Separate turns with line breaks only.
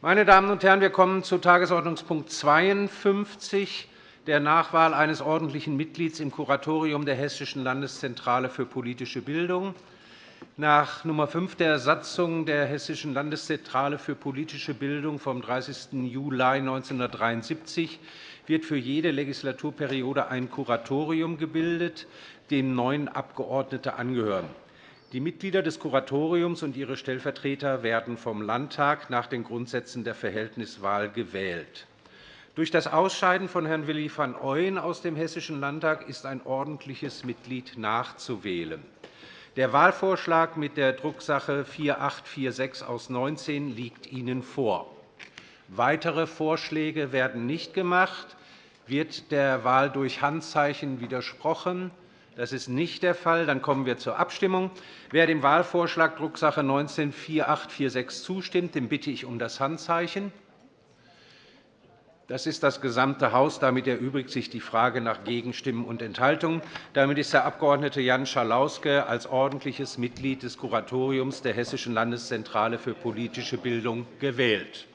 Meine Damen und Herren, wir kommen zu Tagesordnungspunkt 52, der Nachwahl eines ordentlichen Mitglieds im Kuratorium der Hessischen Landeszentrale für politische Bildung. Nach Nummer 5 der Satzung der Hessischen Landeszentrale für politische Bildung vom 30. Juli 1973 wird für jede Legislaturperiode ein Kuratorium gebildet, dem neun Abgeordnete angehören. Die Mitglieder des Kuratoriums und ihre Stellvertreter werden vom Landtag nach den Grundsätzen der Verhältniswahl gewählt. Durch das Ausscheiden von Herrn Willi van Ooyen aus dem Hessischen Landtag ist ein ordentliches Mitglied nachzuwählen. Der Wahlvorschlag mit der Drucksache 4846 aus 19 liegt Ihnen vor. Weitere Vorschläge werden nicht gemacht. Wird der Wahl durch Handzeichen widersprochen? Das ist nicht der Fall. Dann kommen wir zur Abstimmung. Wer dem Wahlvorschlag Drucksache 19-4846 zustimmt, den bitte ich um das Handzeichen. Das ist das gesamte Haus. Damit erübrigt sich die Frage nach Gegenstimmen und Enthaltungen. Damit ist der Abg. Jan Schalauske als ordentliches Mitglied des Kuratoriums der Hessischen Landeszentrale für politische Bildung gewählt.